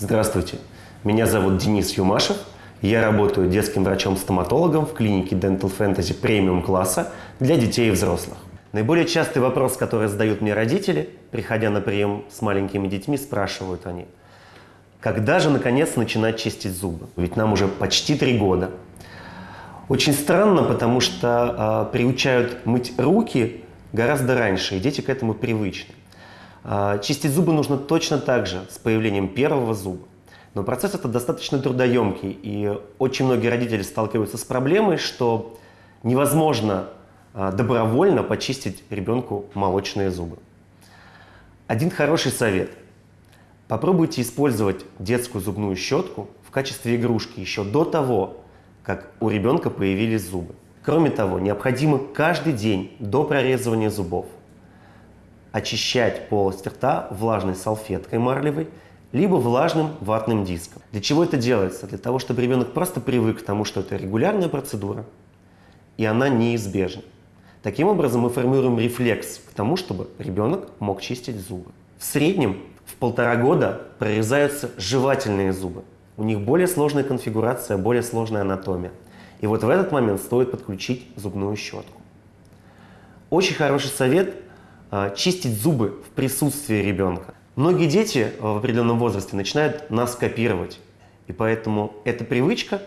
Здравствуйте, меня зовут Денис Юмашев. Я работаю детским врачом-стоматологом в клинике Dental Fantasy премиум класса для детей и взрослых. Наиболее частый вопрос, который задают мне родители, приходя на прием с маленькими детьми, спрашивают они, когда же наконец начинать чистить зубы? Ведь нам уже почти три года. Очень странно, потому что э, приучают мыть руки гораздо раньше, и дети к этому привычны. Э, чистить зубы нужно точно так же с появлением первого зуба. Но процесс этот достаточно трудоемкий, и очень многие родители сталкиваются с проблемой, что невозможно э, добровольно почистить ребенку молочные зубы. Один хороший совет. Попробуйте использовать детскую зубную щетку в качестве игрушки еще до того, как у ребенка появились зубы. Кроме того, необходимо каждый день до прорезывания зубов очищать полость рта влажной салфеткой марлевой, либо влажным ватным диском. Для чего это делается? Для того, чтобы ребенок просто привык к тому, что это регулярная процедура, и она неизбежна. Таким образом, мы формируем рефлекс к тому, чтобы ребенок мог чистить зубы. В среднем в полтора года прорезаются жевательные зубы. У них более сложная конфигурация, более сложная анатомия. И вот в этот момент стоит подключить зубную щетку. Очень хороший совет чистить зубы в присутствии ребенка. Многие дети в определенном возрасте начинают нас копировать. И поэтому эта привычка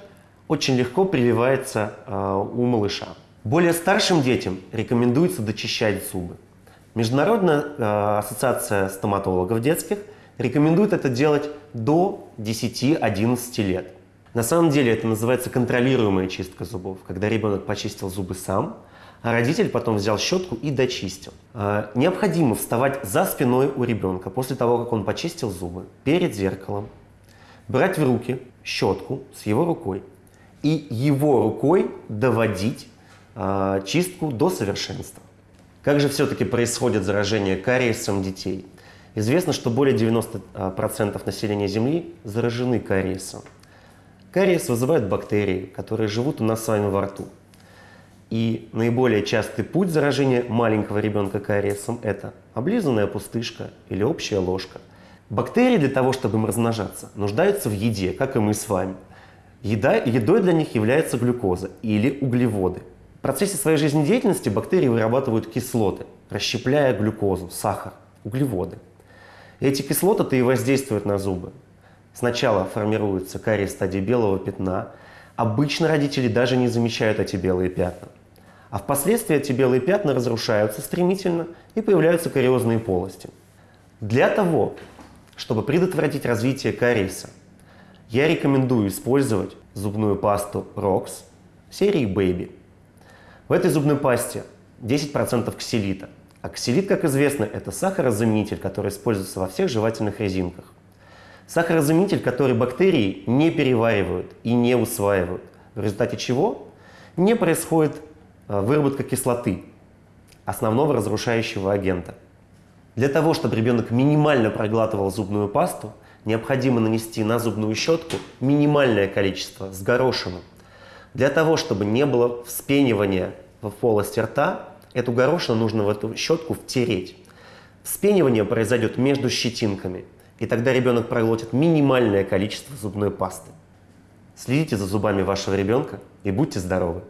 очень легко прививается а, у малыша. Более старшим детям рекомендуется дочищать зубы. Международная ассоциация стоматологов детских рекомендует это делать до 10-11 лет. На самом деле это называется контролируемая чистка зубов, когда ребенок почистил зубы сам, а родитель потом взял щетку и дочистил. А, необходимо вставать за спиной у ребенка после того, как он почистил зубы, перед зеркалом, брать в руки щетку с его рукой и его рукой доводить а, чистку до совершенства. Как же все-таки происходит заражение кариесом детей? Известно, что более 90% населения Земли заражены кариесом. Кариес вызывают бактерии, которые живут у нас с вами во рту. И наиболее частый путь заражения маленького ребенка кариесом – это облизанная пустышка или общая ложка. Бактерии для того, чтобы им размножаться, нуждаются в еде, как и мы с вами. Еда, едой для них является глюкоза или углеводы. В процессе своей жизнедеятельности бактерии вырабатывают кислоты, расщепляя глюкозу, сахар, углеводы. Эти кислоты-то и воздействуют на зубы. Сначала формируется кариес в стадии белого пятна. Обычно родители даже не замечают эти белые пятна. А впоследствии эти белые пятна разрушаются стремительно и появляются кариозные полости. Для того, чтобы предотвратить развитие кариеса, я рекомендую использовать зубную пасту ROX серии Baby. В этой зубной пасте 10% ксилита – а ксилит, как известно, это сахарозаменитель, который используется во всех жевательных резинках. Сахарозаменитель, который бактерии не переваривают и не усваивают, в результате чего не происходит выработка кислоты, основного разрушающего агента. Для того, чтобы ребенок минимально проглатывал зубную пасту, необходимо нанести на зубную щетку минимальное количество с горошину. Для того, чтобы не было вспенивания в полости рта, Эту горошину нужно в эту щетку втереть. Вспенивание произойдет между щетинками, и тогда ребенок проглотит минимальное количество зубной пасты. Следите за зубами вашего ребенка и будьте здоровы!